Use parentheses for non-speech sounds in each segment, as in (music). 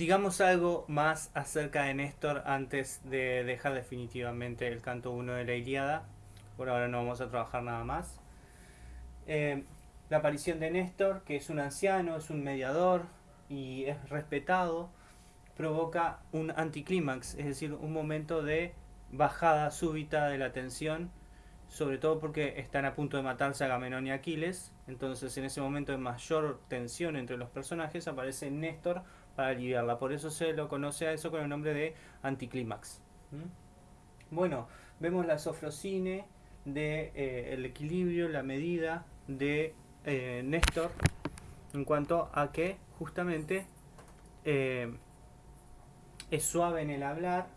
Digamos algo más acerca de Néstor antes de dejar definitivamente el canto 1 de la Iliada. Por ahora no vamos a trabajar nada más. Eh, la aparición de Néstor, que es un anciano, es un mediador y es respetado, provoca un anticlímax, es decir, un momento de bajada súbita de la tensión, sobre todo porque están a punto de matarse Agamenón y Aquiles, entonces en ese momento de mayor tensión entre los personajes aparece Néstor para aliviarla. Por eso se lo conoce a eso con el nombre de anticlímax. Bueno, vemos la sofrosine de eh, equilibrio, la medida de eh, Néstor en cuanto a que justamente eh, es suave en el hablar,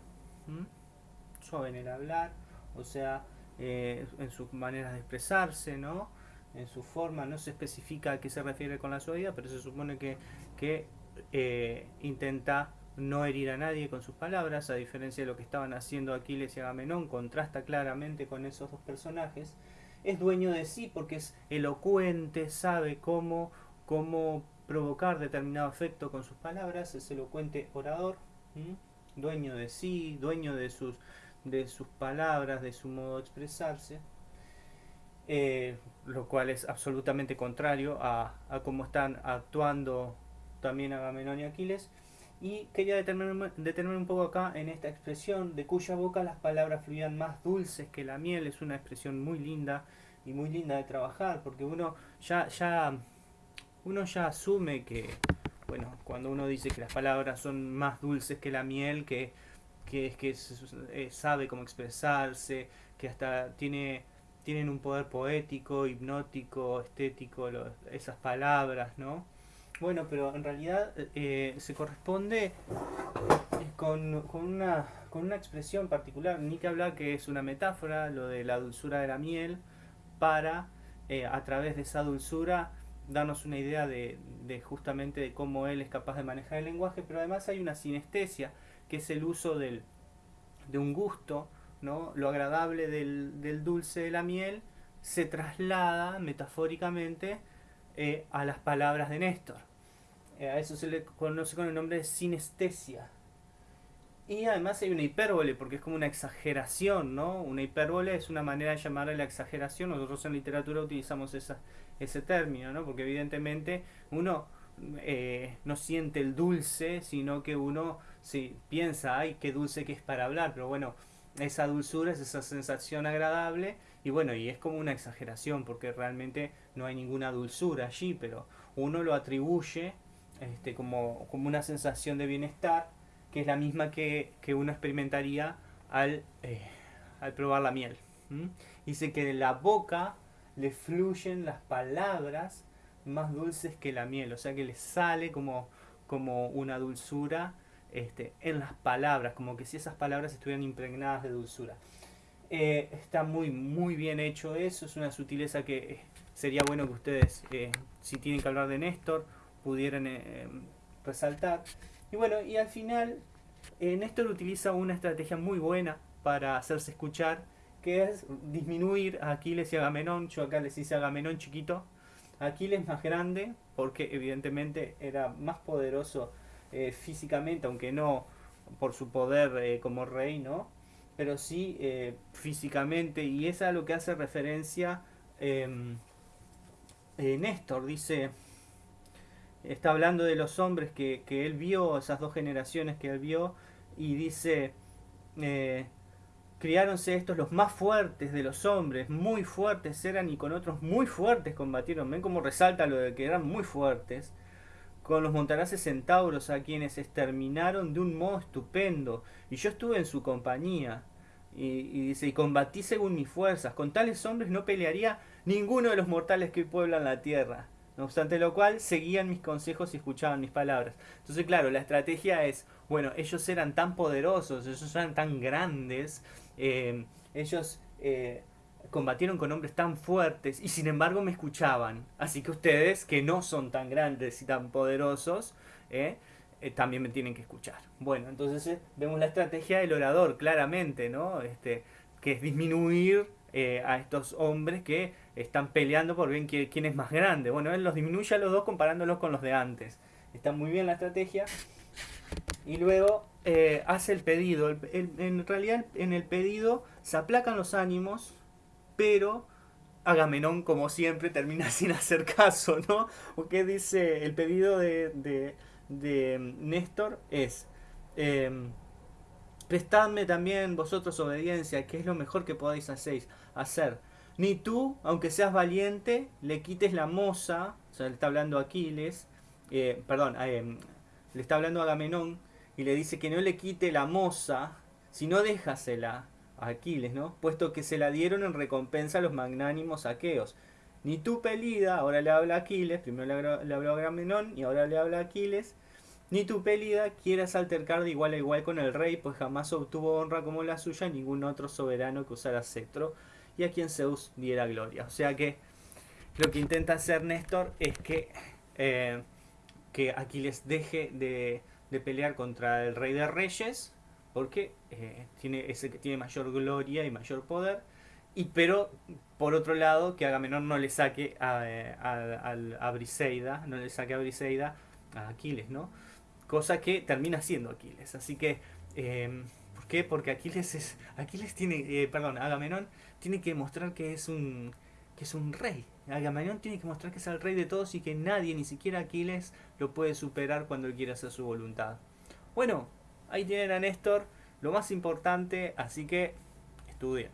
suave en el hablar, o sea, en sus maneras de expresarse, ¿no? En su forma, no se especifica a qué se refiere con la suavidad, pero se supone que, que eh, intenta no herir a nadie con sus palabras, a diferencia de lo que estaban haciendo Aquiles y Agamenón, contrasta claramente con esos dos personajes. Es dueño de sí porque es elocuente, sabe cómo, cómo provocar determinado efecto con sus palabras, es elocuente orador, dueño de sí, dueño de sus, de sus palabras, de su modo de expresarse. Eh, lo cual es absolutamente contrario a, a cómo están actuando también Agamenón y Aquiles. Y quería detenerme, un poco acá en esta expresión de cuya boca las palabras fluían más dulces que la miel. Es una expresión muy linda y muy linda de trabajar porque uno ya, ya, uno ya asume que, bueno, cuando uno dice que las palabras son más dulces que la miel, que, que es que eh, sabe cómo expresarse, que hasta tiene tienen un poder poético, hipnótico, estético, esas palabras, ¿no? Bueno, pero en realidad eh, se corresponde con, una, con una expresión particular. Ni que hablar que es una metáfora, lo de la dulzura de la miel, para eh, a través de esa dulzura darnos una idea de, de, justamente de cómo él es capaz de manejar el lenguaje, pero además hay una sinestesia, que es el uso del, de un gusto, ¿no? lo agradable del, del dulce de la miel se traslada metafóricamente eh, a las palabras de Néstor. Eh, a eso se le conoce con el nombre de sinestesia. Y además hay una hipérbole, porque es como una exageración, ¿no? Una hipérbole es una manera de llamarle la exageración. Nosotros en literatura utilizamos ese término, ¿no? Porque evidentemente uno eh, no siente el dulce, sino que uno sí, piensa, ay, qué dulce que es para hablar. Pero bueno, esa dulzura es esa sensación agradable y bueno, y es como una exageración porque realmente no hay ninguna dulzura allí, pero uno lo atribuye este, como, como una sensación de bienestar que es la misma que, uno experimentaría al, eh, al probar la miel. Dice que de la boca le fluyen las palabras más dulces que la miel, o sea que le sale como, como una dulzura este, en las palabras, como que si esas palabras estuvieran impregnadas de dulzura. Eh, está muy, muy bien hecho eso, es una sutileza que eh, sería bueno que ustedes, eh, si tienen que hablar de Néstor, pudieran resaltar. Y bueno, y al final, Néstor utiliza una estrategia muy buena para hacerse escuchar, que es disminuir a Aquiles y Agamenón. Yo acá les hice Agamenón chiquito, Aquiles más grande, porque evidentemente era más poderoso eh, físicamente, aunque no por su poder eh, como rey, ¿no? Pero sí eh, físicamente, y es a lo que hace referencia em, Néstor, dice, está hablando de los hombres que, que, él vio, esas dos generaciones que él vio, y dice, criáronse estos los más fuertes de los hombres, muy fuertes eran y con otros muy fuertes combatieron, ven cómo resalta lo de que eran muy fuertes, con los montaraces centauros a quienes exterminaron de un modo estupendo, y yo estuve en su compañía. Y, dice, y combatí según mis fuerzas, con tales hombres no pelearía ninguno de los mortales que pueblan la tierra. No obstante lo cual, seguían mis consejos y escuchaban mis palabras. Entonces, claro, la estrategia es, bueno, ellos eran tan poderosos, ellos eran tan grandes, eh, ellos eh, combatieron con hombres tan fuertes y sin embargo me escuchaban. Así que ustedes, que no son tan grandes y tan poderosos, eh, eh, también me tienen que escuchar. Bueno, entonces eh, vemos la estrategia del orador claramente, ¿no? Este, que es disminuir a estos hombres que están peleando por ver quién, es más grande. Bueno, él los disminuye a los dos comparándolos con los de antes. Está muy bien la estrategia. Y luego hace el pedido. en realidad en el pedido se aplacan los ánimos, pero Agamenón, como siempre, termina (laughs) sin hacer caso, ¿no? Porque dice, el pedido de, de, de Néstor es, eh, prestadme también vosotros obediencia, que es lo mejor que podáis hacer. Ni tú, aunque seas valiente, le quites la moza, o sea, le está hablando a Aquiles, eh, perdón, eh, le está hablando a Agamenón, y le dice que no le quite la moza, sino déjasela Aquiles, ¿no? Puesto que se la dieron en recompensa a los magnánimos aqueos. Ni tú, Pelida, ahora le habla a Aquiles, primero le habló a Agamenón y ahora le habla a Aquiles, ni tu Pelida quieras altercar de igual a igual con el rey, pues jamás obtuvo honra como la suya ningún otro soberano que usara cetro y a quien Zeus diera gloria. O sea que lo que intenta hacer Néstor es que, eh, que Aquiles deje de, pelear contra el rey de reyes, porque eh, tiene, es el que tiene mayor gloria y mayor poder, y pero por otro lado que Agamenón no le saque a, eh, a, a Briseida, no le saque a Briseida a Aquiles, ¿no? Cosa que termina siendo Aquiles. Así que, eh, ¿por qué? Porque Aquiles es. Aquiles tiene. Agamenón tiene que mostrar que es un. que es un rey. Agamenón tiene que mostrar que es el rey de todos y que nadie, ni siquiera Aquiles, lo puede superar cuando él quiere hacer su voluntad. Bueno, ahí tienen a Néstor, lo más importante, así que estudien.